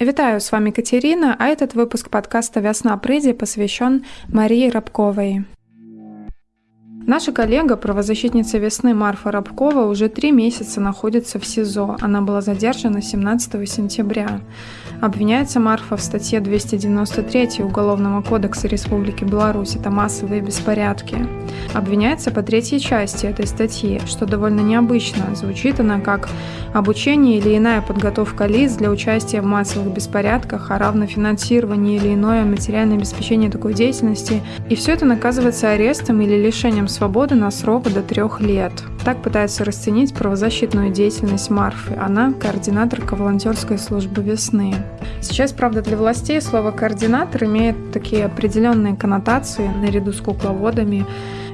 Вітаю, с вами Катерина, а этот выпуск подкаста «Весна прыди» посвящен Марии Рабковой. Наша коллега, правозащитница весны Марфа Рабкова, уже три месяца находится в СИЗО. Она была задержана 17 сентября. Обвиняется Марфа в статье 293 Уголовного кодекса Республики Беларусь. Это массовые беспорядки. Обвиняется по третьей части этой статьи, что довольно необычно. Звучит она как обучение или иная подготовка лиц для участия в массовых беспорядках, а равно финансирование или иное материальное обеспечение такой деятельности. И все это наказывается арестом или лишением свободы на срок до трех лет. Так пытается расценить правозащитную деятельность Марфы. Она координаторка волонтерской службы «Весны». Сейчас, правда, для властей слово «координатор» имеет такие определенные коннотации наряду с кукловодами.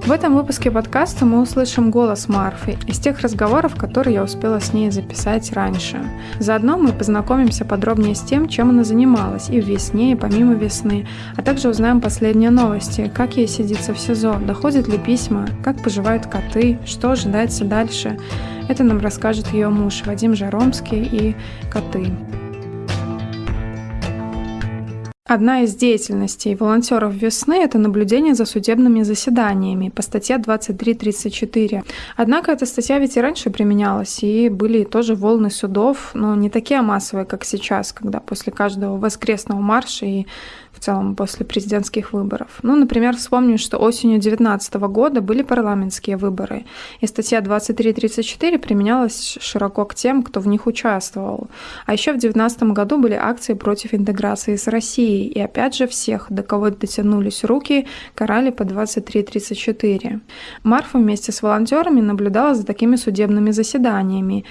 В этом выпуске подкаста мы услышим голос Марфы из тех разговоров, которые я успела с ней записать раньше. Заодно мы познакомимся подробнее с тем, чем она занималась и в весне, и помимо весны, а также узнаем последние новости, как ей сидится в СИЗО, доходят ли письма, как поживают коты, что ожидается дальше. Это нам расскажет ее муж Вадим Жаромский и коты. Одна из деятельностей волонтеров весны – это наблюдение за судебными заседаниями по статье 23.34. Однако эта статья ведь и раньше применялась, и были тоже волны судов, но не такие массовые, как сейчас, когда после каждого воскресного марша и целом после президентских выборов. Ну, например, вспомню, что осенью 2019 года были парламентские выборы, и статья 2334 применялась широко к тем, кто в них участвовал. А еще в 2019 году были акции против интеграции с Россией, и опять же всех, до кого дотянулись руки, карали по 2334. Марфа вместе с волонтерами наблюдала за такими судебными заседаниями.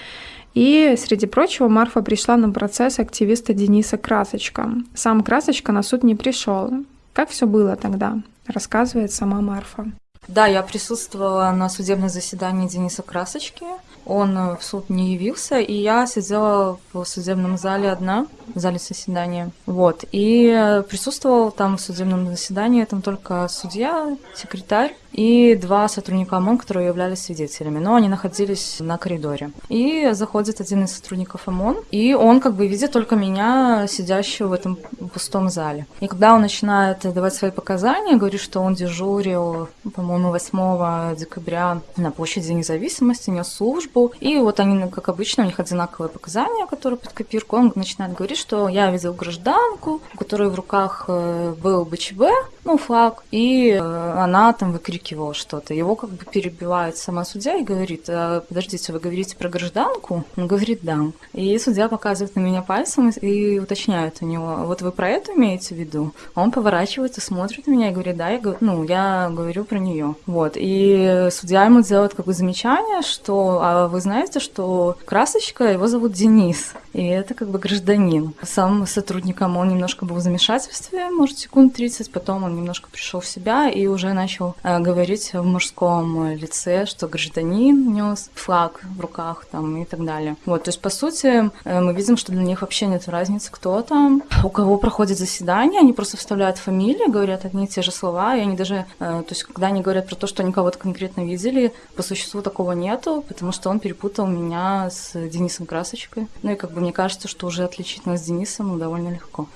И, среди прочего, Марфа пришла на процесс активиста Дениса Красочка. Сам Красочка на суд не пришел. Как все было тогда, рассказывает сама Марфа. Да, я присутствовала на судебном заседании Дениса Красочки. Он в суд не явился, и я сидела в судебном зале одна, в зале заседания. Вот. И присутствовал там в судебном заседании там только судья, секретарь и два сотрудника ОМОН, которые являлись свидетелями, но они находились на коридоре. И заходит один из сотрудников ОМОН, и он как бы видит только меня, сидящего в этом пустом зале. И когда он начинает давать свои показания, говорит, что он дежурил, по-моему, 8 декабря на площади независимости, нес службу, и вот они, как обычно, у них одинаковые показания, которые под копирку, он начинает говорить, что я видел гражданку, у которой в руках э, был БЧБ, ну, флаг, и э, она там выкрикивала что-то. Его как бы перебивает сама судья и говорит, «А, подождите, вы говорите про гражданку? Он говорит, да. И судья показывает на меня пальцем и уточняет у него, вот вы про это имеете в виду? Он поворачивается, смотрит на меня и говорит, да, я, ну, я говорю про нее. Вот. И судья ему делает как бы замечание, что, а вы знаете, что красочка, его зовут Денис, и это как бы гражданин. Сам сотрудником он немножко был в замешательстве, может, секунд 30, потом он немножко пришел в себя и уже начал э, говорить в мужском лице, что гражданин нес флаг в руках там и так далее. Вот, то есть, по сути, э, мы видим, что для них вообще нет разницы, кто там, у кого проходит заседание, они просто вставляют фамилии, говорят одни и те же слова, и они даже, э, то есть, когда они говорят про то, что они кого-то конкретно видели, по существу такого нету, потому что он перепутал меня с Денисом Красочкой. Ну и как бы мне кажется, что уже отличить нас с Денисом довольно легко.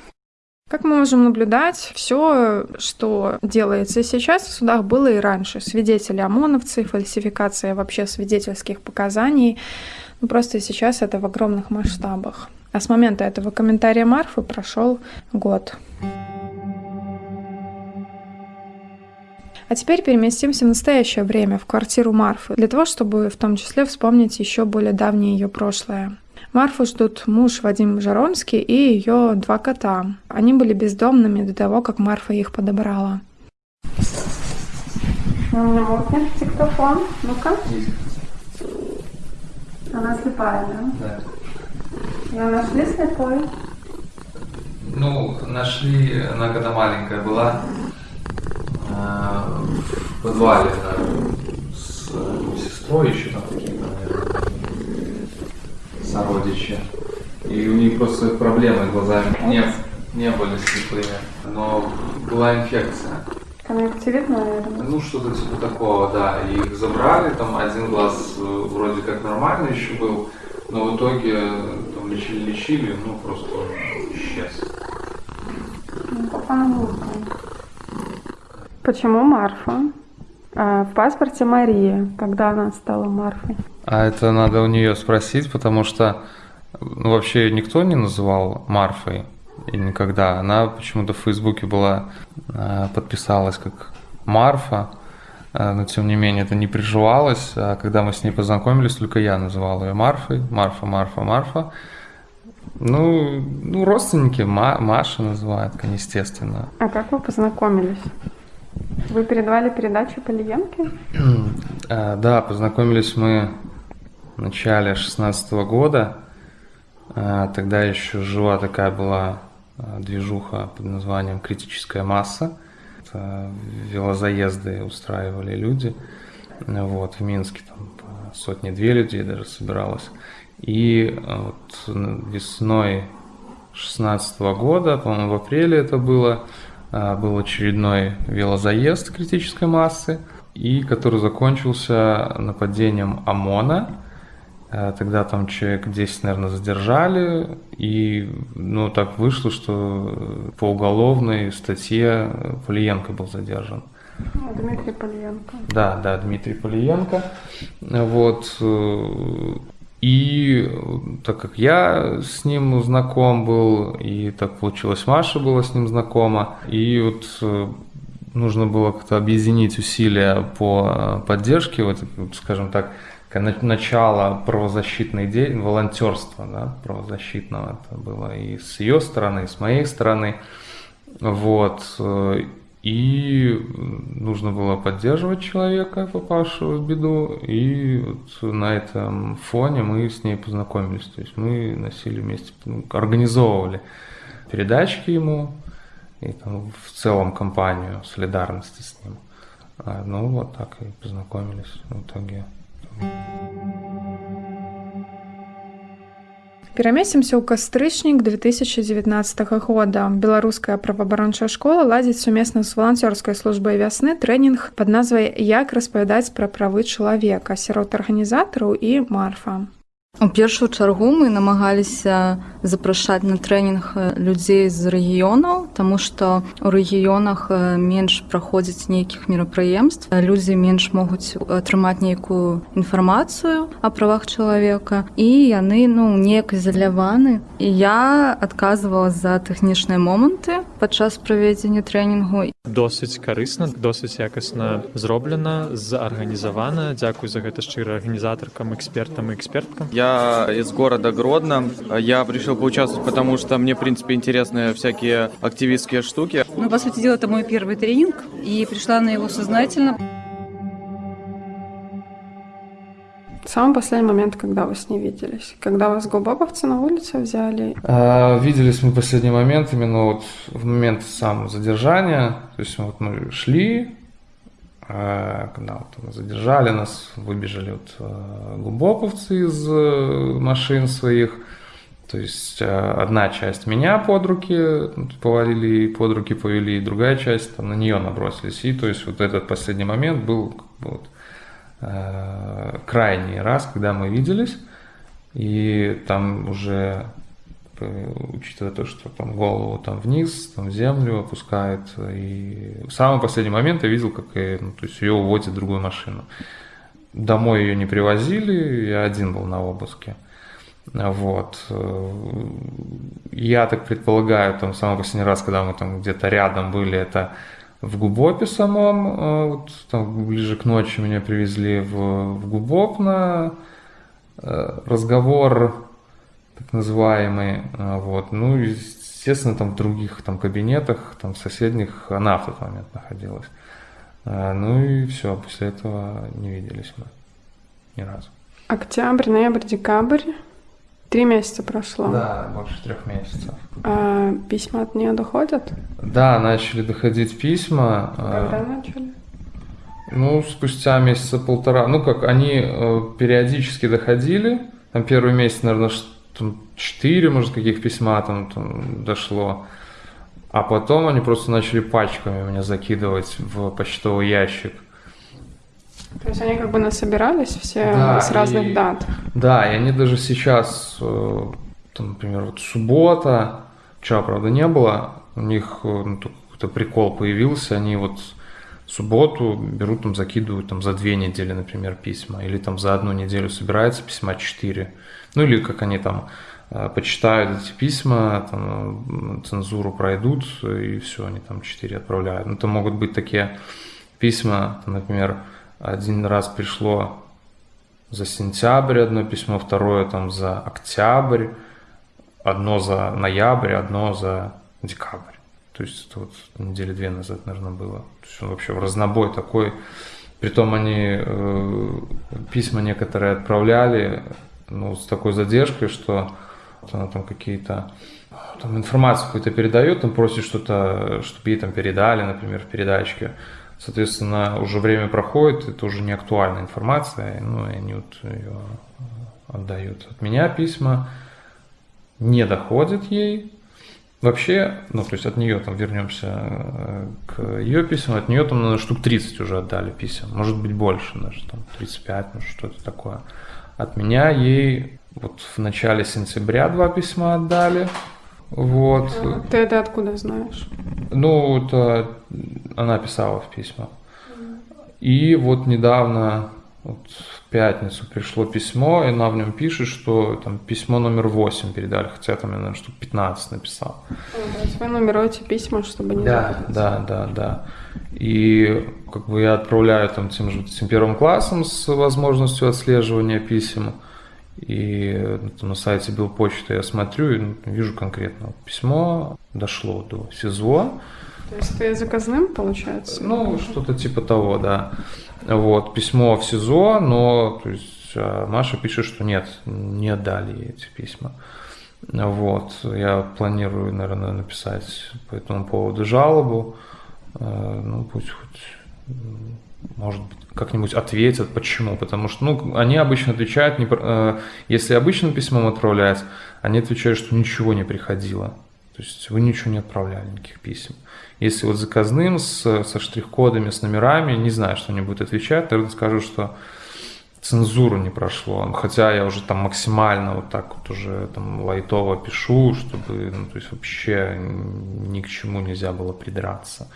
Как мы можем наблюдать, все, что делается сейчас в судах, было и раньше. Свидетели ОМОНовцы, фальсификация вообще свидетельских показаний. Ну, просто сейчас это в огромных масштабах. А с момента этого комментария Марфы прошел год. А теперь переместимся в настоящее время, в квартиру Марфы, для того, чтобы в том числе вспомнить еще более давнее ее прошлое. Марфу ждут муж Вадим Жаромский и ее два кота. Они были бездомными до того, как Марфа их подобрала. У меня мокнет диктофон. Ну-ка. Она слепая, да? Да. Ее нашли слепой? Ну, нашли, она когда маленькая была, э, в подвале с сестрой еще там наверное, сородичи. И у них просто проблемы глазами не, не были слепые, но была инфекция. Конъюнктивит, наверное. Ну, что-то типа такого, да. И их забрали, там один глаз э, вроде как нормально еще был, но в итоге там лечили, лечили, ну, просто исчез. Почему Марфа? А в паспорте Мария. Когда она стала Марфой? А это надо у нее спросить, потому что ну, вообще никто не называл Марфой и никогда. Она почему-то в Фейсбуке была, а, подписалась как Марфа, а, но тем не менее это не приживалось. А когда мы с ней познакомились, только я называл ее Марфой. Марфа, Марфа, Марфа. Ну, ну родственники Ма, Маша называют, естественно. А как вы познакомились? Вы передавали передачу по Лиенке? А, да, познакомились мы в начале 16 года. А, тогда еще жива такая была а, движуха под названием «Критическая масса». Это велозаезды устраивали люди. Вот, в Минске там сотни-две людей даже собиралось. И вот весной 16 года, по-моему, в апреле это было, был очередной велозаезд критической массы, и который закончился нападением ОМОНа Э, тогда там человек 10, наверное, задержали, и ну, так вышло, что по уголовной статье Полиенко был задержан. А, Дмитрий Полиенко. Да, да, Дмитрий Полиенко. Вот. Э, и так как я с ним знаком был, и так получилось, Маша была с ним знакома, и вот э, нужно было как-то объединить усилия по поддержке, вот, скажем так, начало правозащитной деятельности, волонтерства да, правозащитного это было и с ее стороны, и с моей стороны. Вот. И нужно было поддерживать человека, попавшего в беду, и вот на этом фоне мы с ней познакомились. То есть мы носили вместе, ну, организовывали передачки ему, и там в целом компанию солидарности с ним. А, ну вот так и познакомились в итоге. Перамесімся ў кастрычнік 2019 года. Беларуская праваабарончая школа ладзіць сумесна з валанцёрскай службай вясны трэнінг пад назвай як распавядаць пра правы чалавека сярод арганізатараў і марфа. У першую чаргу мы намагаліся запрашаць на трэнінг людзей з рэгіёнаў, таму што ў рэгіёнах менш праходзіць нейкіх мерапрыемств. Людзі менш могуць атрымаць нейкую інфармацыю о правах чалавека і яны ну неяк ізаляваны. І я адказвала за тэхнічныя моманты падчас правядзення трэнінгу. Досыць карысна, досыць якасна зроблена, заарганізавана. Дзякуй за гэта шчыра арганізатаркам, экспертам і эксперткам. Я я из города Гродно. Я решил поучаствовать, потому что мне, в принципе, интересны всякие активистские штуки. Ну, по сути дела, это мой первый тренинг, и пришла на его сознательно. Самый последний момент, когда вы с ней виделись? Когда вас губоповцы на улице взяли? А, виделись мы в последний момент, именно вот в момент самого задержания. То есть вот мы шли, а, когда вот задержали нас, выбежали вот а, глубоковцы из э, машин своих. То есть а, одна часть меня под руки ну, повалили, под руки повели, и другая часть там на нее набросились. И то есть вот этот последний момент был вот, крайний раз, когда мы виделись. И там уже учитывая то, что там голову там вниз, там в землю опускает. И в самый последний момент я видел, как и, ну, то есть ее уводят в другую машину. Домой ее не привозили, я один был на обыске. Вот. Я так предполагаю, там самый последний раз, когда мы там где-то рядом были, это в Губопе самом, вот, там ближе к ночи меня привезли в, в Губоп на э, разговор так называемые, а, вот, ну, естественно, там в других там кабинетах, там в соседних она в тот момент находилась. Ну и все, после этого не виделись мы ни разу. Октябрь, ноябрь, декабрь. Три месяца прошло. Да, больше трех месяцев. А письма от нее доходят? Да, начали доходить письма. А, Когда начали? Ну, спустя месяца полтора. Ну, как, они э, периодически доходили. Там первый месяц, наверное, там четыре, может, каких письма там, там дошло. А потом они просто начали пачками меня закидывать в почтовый ящик. То есть они как бы насобирались все да, с разных и, дат? Да, и они даже сейчас, э, там, например, вот суббота, вчера, правда, не было, у них э, ну, какой-то прикол появился, они вот в субботу берут, там, закидывают там за две недели, например, письма, или там за одну неделю собирается письма четыре, ну или как они там э, почитают эти письма, там, цензуру пройдут, и все, они там четыре отправляют. Ну, это могут быть такие письма, там, например, один раз пришло за сентябрь одно письмо, второе там за октябрь, одно за ноябрь, одно за декабрь. То есть это вот недели две назад, наверное, было. То есть он вообще в разнобой такой. Притом они э, письма некоторые отправляли ну, с такой задержкой, что вот она там какие-то там информацию какую-то передает, там просит что-то, чтобы ей там передали, например, в передачке. Соответственно, уже время проходит, это уже не актуальная информация, ну, и они вот ее отдают. От меня письма не доходят ей. Вообще, ну, то есть от нее там вернемся э, к ее письмам, от нее там, наверное, штук 30 уже отдали писем, может быть больше даже, там 35, ну, что-то такое. От меня ей вот в начале сентября два письма отдали, вот. А ты это откуда знаешь? Ну, это она писала в письмах. И вот недавно, вот в пятницу пришло письмо, и она в нем пишет, что там письмо номер 8 передали, хотя там я, наверное, штук 15 написал. Вы нумеруете письма, чтобы не Да, запутаться. да, да, да. И как бы я отправляю там тем же тем первым классом с возможностью отслеживания писем. И ну, на сайте Белпочты я смотрю и вижу конкретно письмо дошло до СИЗО. То есть ты заказным, получается? Ну, что-то типа того, да. Вот, письмо в СИЗО, но то есть, а Маша пишет, что нет, не отдали ей эти письма. Вот, я планирую, наверное, написать по этому поводу жалобу. Э, ну, пусть хоть может быть, как-нибудь ответят, почему. Потому что, ну, они обычно отвечают, э, если обычным письмом отправлять, они отвечают, что ничего не приходило. То есть вы ничего не отправляли, никаких писем. Если вот заказным, с, со штрих-кодами, с номерами, не знаю, что они будут отвечать, тогда скажу, что цензуру не прошло. Хотя я уже там максимально вот так вот уже там лайтово пишу, чтобы, ну, то есть вообще ни к чему нельзя было придраться.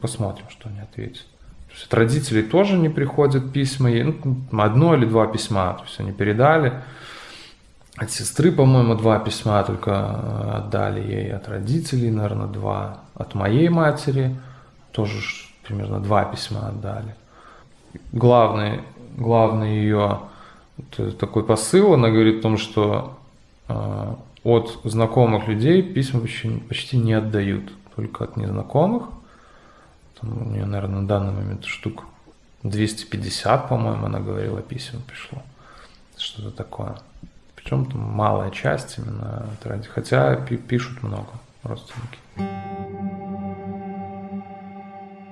Посмотрим, что они ответят. То есть от родителей тоже не приходят письма, ну, одно или два письма, то есть они передали. От сестры, по-моему, два письма только э, отдали ей, от родителей, наверное, два. От моей матери тоже примерно два письма отдали. Главный, главный ее такой посыл, она говорит о том, что э, от знакомых людей письма почти, почти не отдают, только от незнакомых – там у нее, наверное, на данный момент штук 250, по-моему, она говорила, писем пришло. Что-то такое. Причем там малая часть именно, хотя пишут много родственники.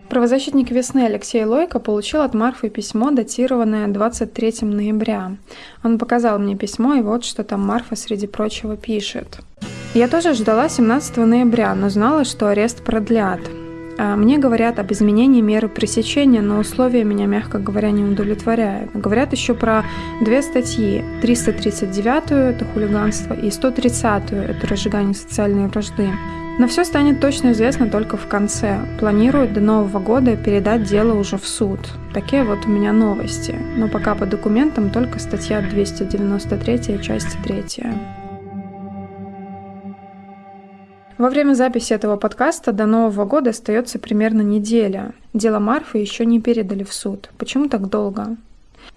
Правозащитник весны Алексей Лойко получил от Марфы письмо, датированное 23 ноября. Он показал мне письмо, и вот что там Марфа среди прочего пишет. Я тоже ждала 17 ноября, но знала, что арест продлят. А, мне говорят об изменении меры пресечения, но условия меня, мягко говоря, не удовлетворяют. Говорят еще про две статьи. 339 это хулиганство и 130 это разжигание социальной вражды. Но все станет точно известно только в конце. Планируют до Нового года передать дело уже в суд. Такие вот у меня новости. Но пока по документам только статья 293, часть 3. Во время записи этого подкаста до Нового года остается примерно неделя. Дело Марфы еще не передали в суд. Почему так долго?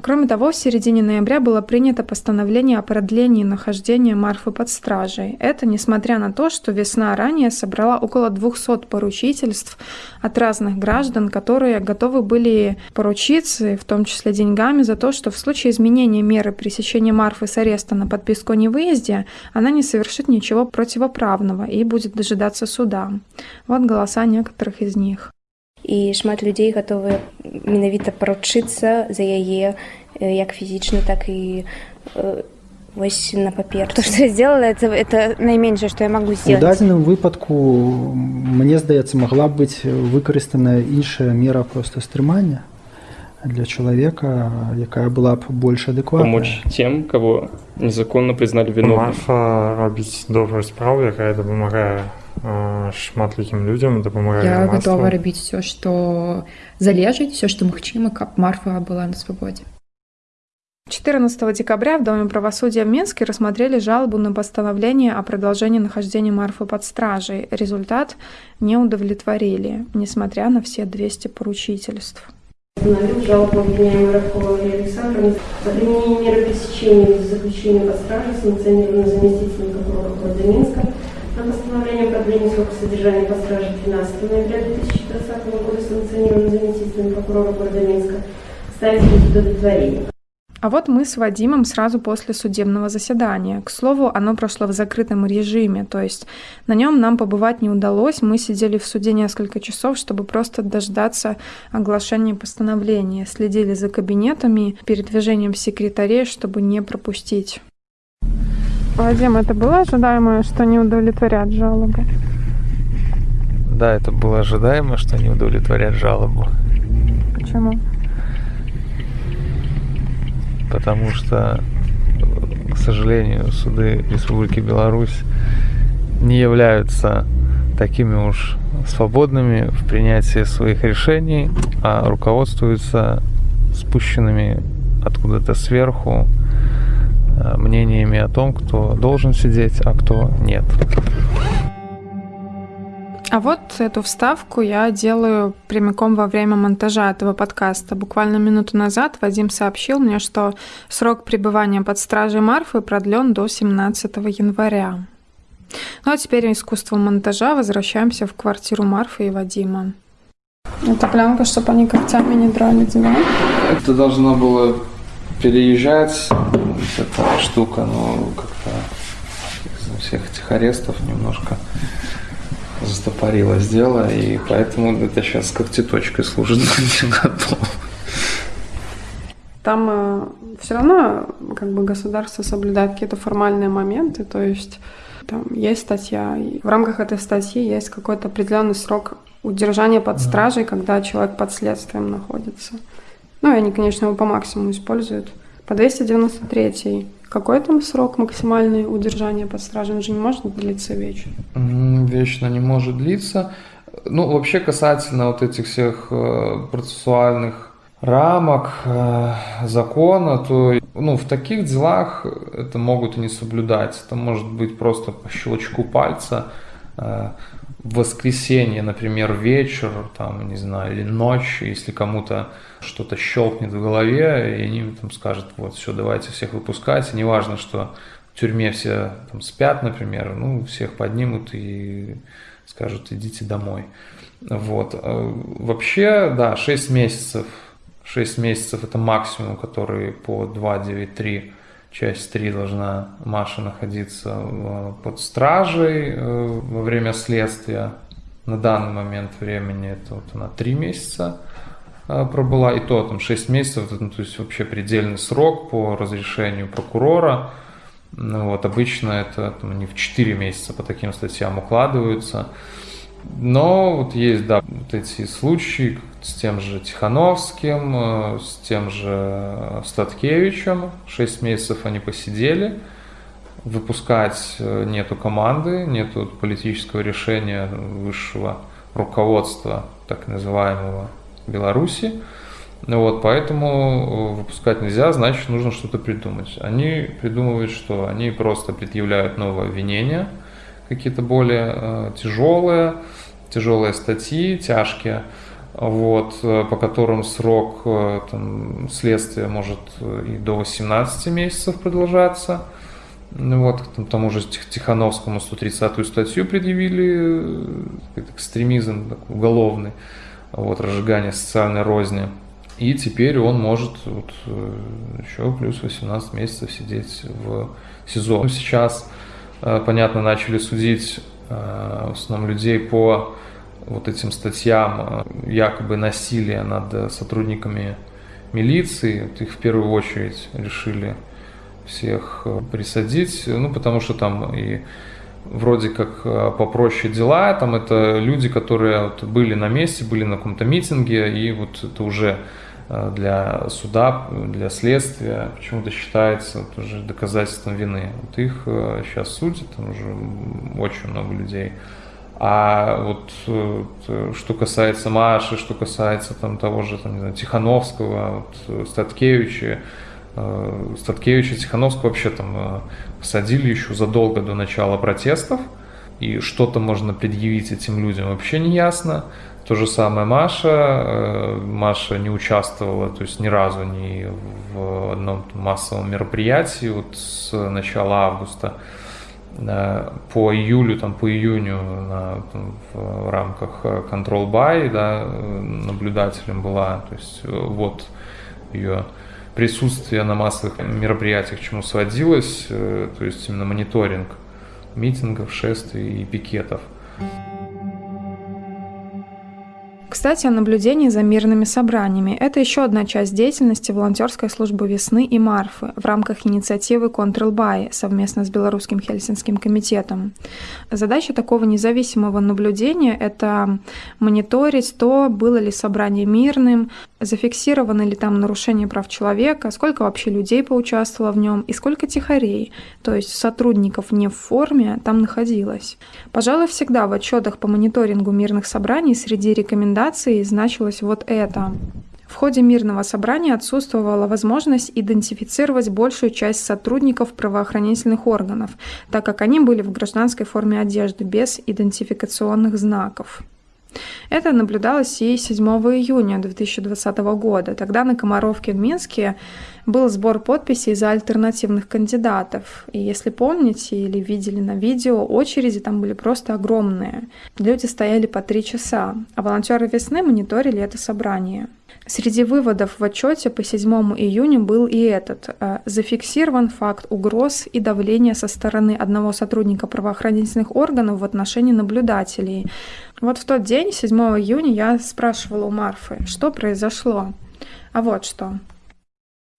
Кроме того, в середине ноября было принято постановление о продлении нахождения Марфы под стражей. Это несмотря на то, что весна ранее собрала около 200 поручительств от разных граждан, которые готовы были поручиться, в том числе деньгами, за то, что в случае изменения меры пресечения Марфы с ареста на подписку о невыезде, она не совершит ничего противоправного и будет дожидаться суда. Вот голоса некоторых из них і шмат людзей гатовыя менавіта паручыцца за яе як фізічна так і вось на папер то что я сделала это это найменшае что я могу сделать у дадзеным выпадку мне здаецца могла быць выкарыстаная іншая мера просто стрымання для человека, якая была б больш адэкватная. Помочь тем, кого незаконно признали виновным. Марфа робіць добрую справу, якая дапамагае шматлікім людям дапамагае Я гатова рабіць все, што залежыць, все, што магчыма, каб Марфа была на свабодзе. 14 декабря в Доме правосудия в Минске рассмотрели жалобу на постановление о продолжении нахождения Марфы под стражей. Результат не удовлетворили, несмотря на все 200 поручительств. Установил жалобу обвиняемой Рабкова Марии Александровны о применении меры пресечения без заключения под стражей, санкционированной заместителем прокурора города Минска, на постановление о продлении срока содержания под стражей 12 ноября 2020 года, санкционированной заместителем прокурора города Минска, ставить без удовлетворения. А вот мы с Вадимом сразу после судебного заседания. К слову, оно прошло в закрытом режиме, то есть на нем нам побывать не удалось. Мы сидели в суде несколько часов, чтобы просто дождаться оглашения постановления. Следили за кабинетами, передвижением секретарей, чтобы не пропустить. Вадим, это было ожидаемо, что не удовлетворят жалобу? Да, это было ожидаемо, что не удовлетворят жалобу. Почему? потому что, к сожалению, суды Республики Беларусь не являются такими уж свободными в принятии своих решений, а руководствуются спущенными откуда-то сверху мнениями о том, кто должен сидеть, а кто нет. А вот эту вставку я делаю прямиком во время монтажа этого подкаста. Буквально минуту назад Вадим сообщил мне, что срок пребывания под стражей Марфы продлен до 17 января. Ну а теперь искусство монтажа. Возвращаемся в квартиру Марфы и Вадима. Это пленка, чтобы они когтями не драли диван? Это должно было переезжать, эта штука, но как-то из всех этих арестов немножко застопорилось дело, и поэтому это сейчас когтеточкой служит готов. Там э, все равно как бы государство соблюдает какие-то формальные моменты, то есть там есть статья, и в рамках этой статьи есть какой-то определенный срок удержания под стражей, когда человек под следствием находится. Ну, и они, конечно, его по максимуму используют. По 293 какой там срок максимальный удержания под стражей? Он же не может длиться вечно. Вечно не может длиться. Ну, вообще касательно вот этих всех э, процессуальных рамок э, закона, то ну, в таких делах это могут и не соблюдать. Это может быть просто по щелчку пальца э, в воскресенье, например, вечер, там, не знаю, или ночь, если кому-то что-то щелкнет в голове, и они там скажут, вот, все, давайте всех выпускать, и неважно, что в тюрьме все там спят, например, ну, всех поднимут и скажут, идите домой. Вот. А вообще, да, 6 месяцев, 6 месяцев это максимум, который по 293 часть 3 должна Маша находиться под стражей э, во время следствия. На данный момент времени это вот она 3 месяца э, пробыла, и то там 6 месяцев, ну, то есть вообще предельный срок по разрешению прокурора. Ну, вот, обычно это там, они в 4 месяца по таким статьям укладываются. Но вот есть, да, вот эти случаи с тем же Тихановским, э, с тем же Статкевичем. Шесть месяцев они посидели. Выпускать э, нету команды, нету политического решения высшего руководства, так называемого Беларуси. Вот, поэтому э, выпускать нельзя, значит, нужно что-то придумать. Они придумывают, что они просто предъявляют новое обвинение – какие-то более э, тяжелые, тяжелые статьи, тяжкие, вот, э, по которым срок э, там, следствия может и до 18 месяцев продолжаться. Вот, к тому же Тихановскому 130-ю статью предъявили, экстремизм такой, уголовный, вот, разжигание социальной розни. И теперь он может вот, еще плюс 18 месяцев сидеть в СИЗО. Сейчас Э, понятно, начали судить э, в основном людей по вот этим статьям э, якобы насилия над сотрудниками милиции. Вот их в первую очередь решили всех присадить, ну, потому что там и вроде как попроще дела, там это люди, которые вот были на месте, были на каком-то митинге, и вот это уже э, для суда, для следствия почему-то считается тоже доказательством вины. Вот их сейчас судят, там уже очень много людей. А вот что касается Маши, что касается там того же там, не знаю, Тихановского, вот, Статкевича, Статкевича, Тихановского вообще там посадили еще задолго до начала протестов, и что-то можно предъявить этим людям вообще не ясно. То же самое Маша. Э, Маша не участвовала, то есть ни разу не в одном массовом мероприятии вот с начала августа э, по июлю, там, по июню на, там, в рамках Control Buy да, наблюдателем была. То есть вот ее присутствие на массовых мероприятиях к чему сводилось, э, то есть именно мониторинг митингов, шествий и пикетов. Кстати, о наблюдении за мирными собраниями. Это еще одна часть деятельности волонтерской службы «Весны» и «Марфы» в рамках инициативы «Контролбай» совместно с Белорусским Хельсинским комитетом. Задача такого независимого наблюдения – это мониторить то, было ли собрание мирным, зафиксированы ли там нарушения прав человека, сколько вообще людей поучаствовало в нем и сколько тихарей, то есть сотрудников не в форме, там находилось. Пожалуй, всегда в отчетах по мониторингу мирных собраний среди рекомендаций значилось вот это. В ходе мирного собрания отсутствовала возможность идентифицировать большую часть сотрудников правоохранительных органов, так как они были в гражданской форме одежды без идентификационных знаков. Это наблюдалось и 7 июня 2020 года. Тогда на Комаровке в Минске был сбор подписей за альтернативных кандидатов. И если помните или видели на видео, очереди там были просто огромные. Люди стояли по три часа, а волонтеры весны мониторили это собрание. Среди выводов в отчете по 7 июня был и этот. Э, зафиксирован факт угроз и давления со стороны одного сотрудника правоохранительных органов в отношении наблюдателей. Вот в тот день, 7 июня, я спрашивала у Марфы, что произошло. А вот что.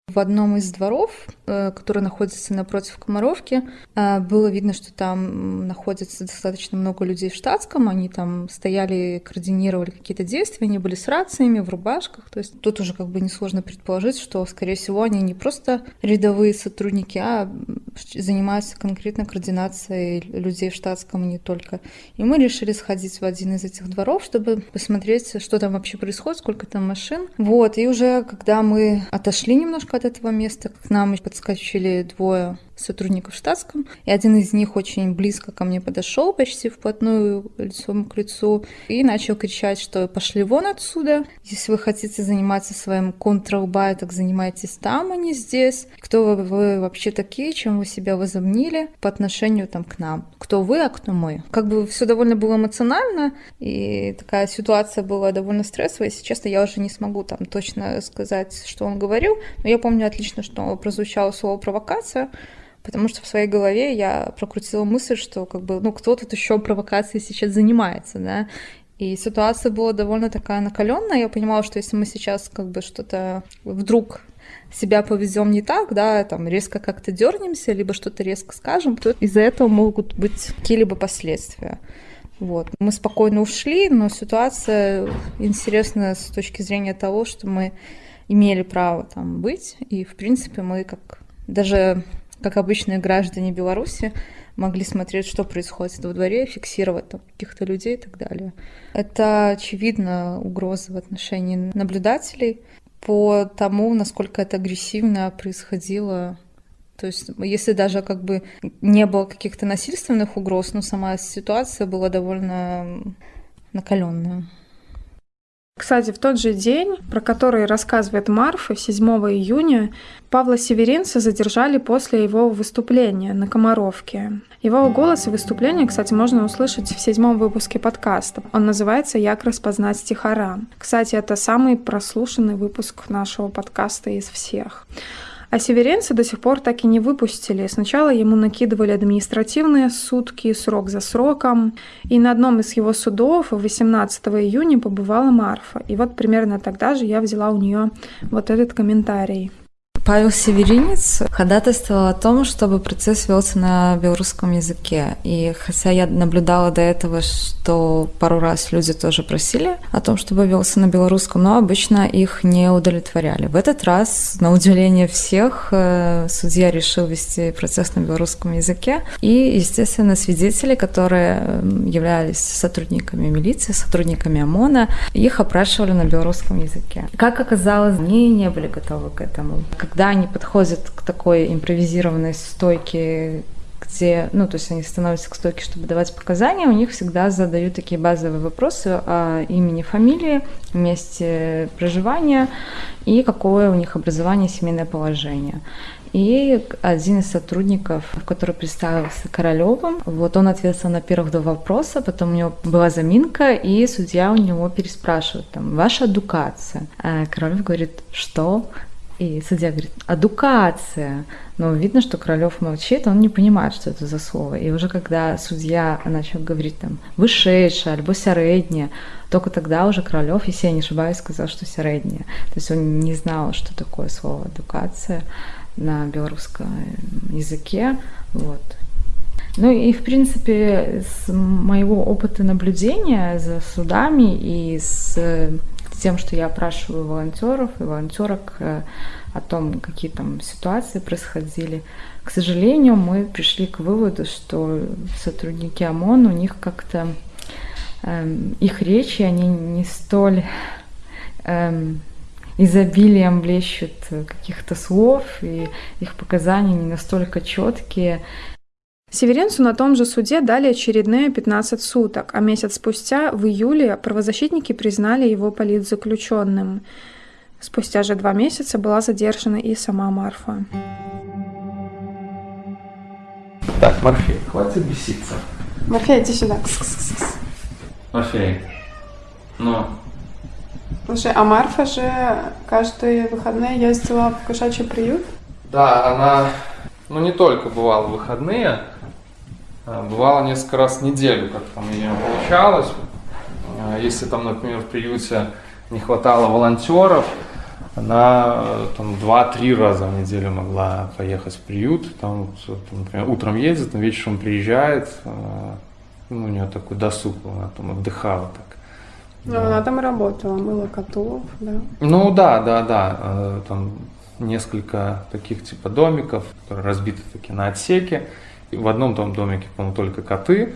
В одном из дворов, который находится напротив Комаровки, э, было видно, что там находится достаточно много людей в штатском. Они там стояли, координировали какие-то действия, они были с рациями, в рубашках. То есть тут уже как бы несложно предположить, что, скорее всего, они не просто рядовые сотрудники, а занимаются конкретно координацией людей в штатском и не только. И мы решили сходить в один из этих дворов, чтобы посмотреть, что там вообще происходит, сколько там машин. Вот, и уже когда мы отошли немножко от этого места. К нам подскочили двое сотрудников в штатском, и один из них очень близко ко мне подошел, почти вплотную лицом к лицу, и начал кричать, что пошли вон отсюда, если вы хотите заниматься своим контролбай, так занимайтесь там, а не здесь. Кто вы, вы вообще такие, чем вы себя возомнили по отношению там к нам? Кто вы, а кто мы? Как бы все довольно было эмоционально, и такая ситуация была довольно стрессовая, если честно, я уже не смогу там точно сказать, что он говорил, но я помню отлично, что прозвучало слово провокация, Потому что в своей голове я прокрутила мысль, что как бы, ну, кто тут еще провокацией сейчас занимается, да. И ситуация была довольно такая накаленная. Я понимала, что если мы сейчас как бы что-то вдруг себя повезем не так, да, там резко как-то дернемся, либо что-то резко скажем, то из-за этого могут быть какие-либо последствия. Вот. Мы спокойно ушли, но ситуация интересна с точки зрения того, что мы имели право там быть, и, в принципе, мы как даже как обычные граждане Беларуси, могли смотреть, что происходит во дворе, фиксировать там каких-то людей и так далее. Это, очевидно, угроза в отношении наблюдателей по тому, насколько это агрессивно происходило то есть, если даже как бы не было каких-то насильственных угроз, но сама ситуация была довольно накаленная. Кстати, в тот же день, про который рассказывает Марфа, 7 июня, Павла Северинца задержали после его выступления на Комаровке. Его голос и выступление, кстати, можно услышать в седьмом выпуске подкаста. Он называется «Як распознать стихара». Кстати, это самый прослушанный выпуск нашего подкаста из всех. А северенца до сих пор так и не выпустили. Сначала ему накидывали административные сутки, срок за сроком. И на одном из его судов 18 июня побывала Марфа. И вот примерно тогда же я взяла у нее вот этот комментарий. Павел Северинец ходатайствовал о том, чтобы процесс велся на белорусском языке. И хотя я наблюдала до этого, что пару раз люди тоже просили о том, чтобы велся на белорусском, но обычно их не удовлетворяли. В этот раз, на удивление всех, э, судья решил вести процесс на белорусском языке. И, естественно, свидетели, которые являлись сотрудниками милиции, сотрудниками ОМОНа, их опрашивали на белорусском языке. Как оказалось, они не были готовы к этому. Когда они подходят к такой импровизированной стойке, где, ну, то есть они становятся к стойке, чтобы давать показания, у них всегда задают такие базовые вопросы о имени, фамилии, месте проживания и какое у них образование, семейное положение. И один из сотрудников, который представился Королевым, вот он ответил на первых два вопроса, потом у него была заминка, и судья у него переспрашивает, там, ваша адукация. А Королев говорит, что? И судья говорит, адукация. Но видно, что Королев молчит, он не понимает, что это за слово. И уже когда судья начал говорить там вышедшая, альбо сярэдняя, только тогда уже Королев, если я не ошибаюсь, сказал, что сярэдняя. То есть он не знал, что такое слово адукация на белорусском языке. Вот. Ну и, в принципе, с моего опыта наблюдения за судами и с тем, что я опрашиваю волонтеров и волонтерок э, о том, какие там ситуации происходили, к сожалению, мы пришли к выводу, что сотрудники ОМОН, у них как-то эм, их речи, они не столь эм, изобилием блещут каких-то слов, и их показания не настолько четкие. Северенцу на том же суде дали очередные 15 суток, а месяц спустя, в июле, правозащитники признали его политзаключенным. Спустя же два месяца была задержана и сама Марфа. Так, Морфей, хватит беситься. Морфей, иди сюда. Морфей, ну, Слушай, а Марфа же каждые выходные ездила в кошачий приют? Да, она, ну не только бывала в выходные, бывало несколько раз в неделю, как там у нее получалось. А если там, например, в приюте не хватало волонтеров, она там два-три раза в неделю могла поехать в приют. Там, например, утром ездит, вечером приезжает. Ну, у нее такой досуг, она там отдыхала так. Ну, да. она там работала, мыла котов, да? Ну да, да, да. Э, там несколько таких типа домиков, которые разбиты такие на отсеки. В одном там домике, по-моему, только коты,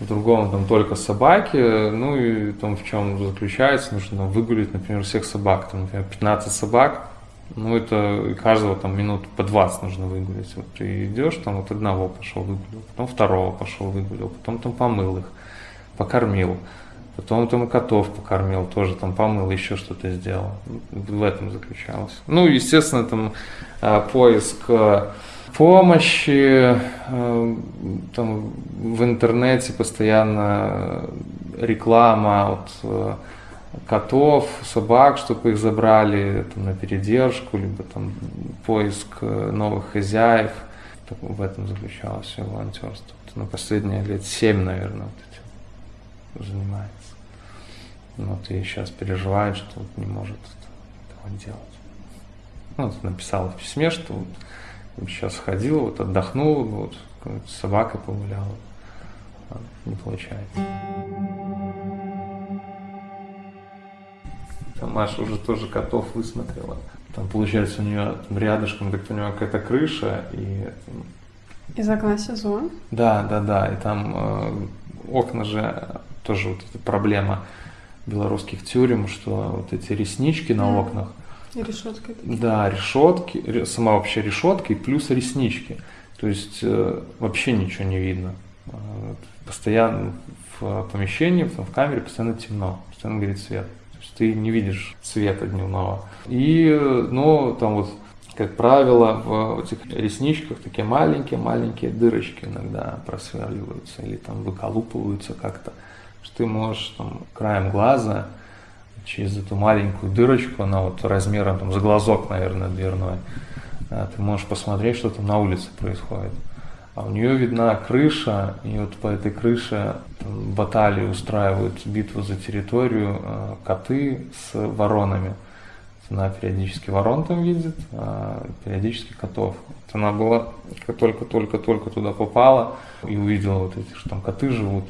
в другом там только собаки. Ну и там в чем заключается, нужно выгулить, например, всех собак. Там, например, 15 собак, ну это каждого там минут по 20 нужно выгулить. Вот ты идешь, там вот одного пошел выгулил, потом второго пошел выгулил, потом там помыл их, покормил. Потом там и котов покормил, тоже там помыл, еще что-то сделал. В этом заключалось. Ну, естественно, там а, поиск а, помощи, а, там в интернете постоянно реклама от котов, собак, чтобы их забрали там, на передержку, либо там поиск новых хозяев. В этом заключалось все волонтерство. На последние лет семь, наверное, вот этим занимается. Вот и сейчас переживает, что вот не может этого делать. Ну, вот написала в письме, что вот сейчас ходил, вот отдохнул, вот с собакой погулял. А не получается. Там Маша уже тоже котов высмотрела. Там, получается, у нее там, рядышком, так понимаю, какая-то крыша, и... Из окна сезон? Да, да, да, и там э, окна же тоже вот эта проблема белорусских тюрем, что вот эти реснички на окнах. Решетки. Да, решетки, сама вообще решетка и плюс реснички. То есть э, вообще ничего не видно. Э, постоянно в помещении, в, в камере постоянно темно, постоянно горит свет. То есть ты не видишь света дневного. И, ну, там вот, как правило, в этих ресничках такие маленькие-маленькие дырочки иногда просверливаются или там выколупываются как-то что ты можешь там, краем глаза через эту маленькую дырочку, она вот размером там, с глазок, наверное, дверной, а, ты можешь посмотреть, что там на улице происходит. А у нее видна крыша, и вот по этой крыше там, баталии устраивают битву за территорию, а, коты с воронами. Она периодически ворон там видит, а периодически котов. Вот она была, только-только-только туда попала и увидела вот эти, что там коты живут,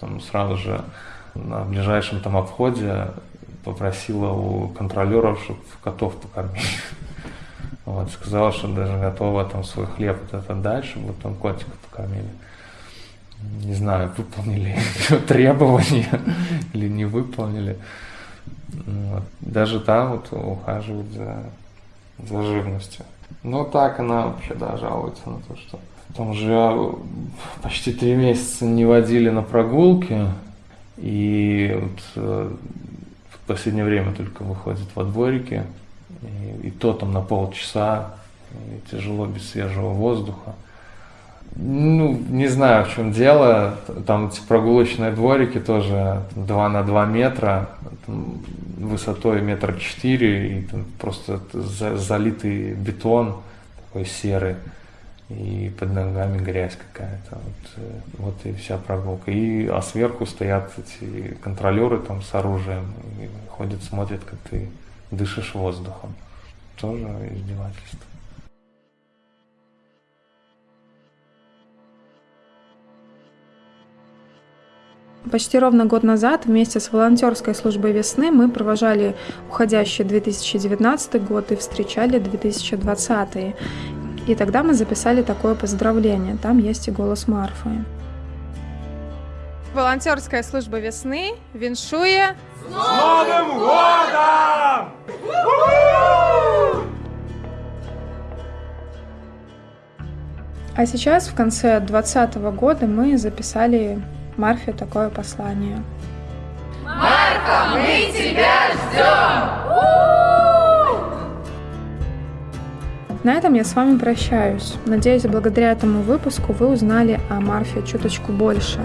там сразу же на ближайшем там обходе попросила у контролеров, чтобы котов покормили. Вот, сказала, что даже готова там свой хлеб вот это дать, чтобы там котиков покормили. Не знаю, выполнили требования или не выполнили. Вот. Даже там вот ухаживают за, за живностью. Но так она вообще, да, жалуется на то, что там уже почти три месяца не водили на прогулки, и вот э, в последнее время только выходит во дворике, и, и то там на полчаса, и тяжело без свежего воздуха. Ну, не знаю, в чем дело. Там эти прогулочные дворики тоже 2 на 2 метра, там, высотой метр четыре, и там просто за, залитый бетон такой серый, и под ногами грязь какая-то. Вот, э, вот и вся прогулка. И, а сверху стоят эти контролеры там с оружием, и ходят, смотрят, как ты дышишь воздухом. Тоже издевательство. Почти ровно год назад вместе с волонтерской службой весны мы провожали уходящий 2019 год и встречали 2020. И тогда мы записали такое поздравление. Там есть и голос Марфы. Волонтерская служба весны віншує С Новым годом! А сейчас, в конце 2020 года, мы записали Марфе такое послание. Марфа, мы тебя ждем! На этом я с вами прощаюсь. Надеюсь, благодаря этому выпуску вы узнали о Марфе чуточку больше.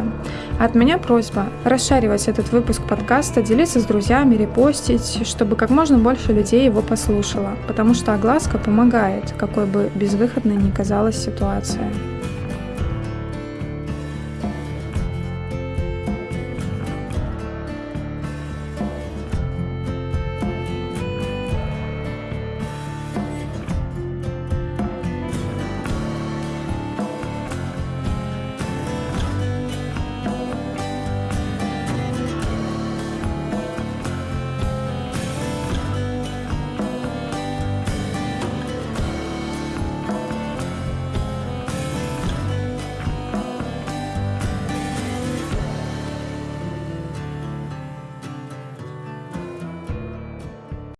От меня просьба расшаривать этот выпуск подкаста, делиться с друзьями, репостить, чтобы как можно больше людей его послушало, потому что огласка помогает, какой бы безвыходной ни казалась ситуация.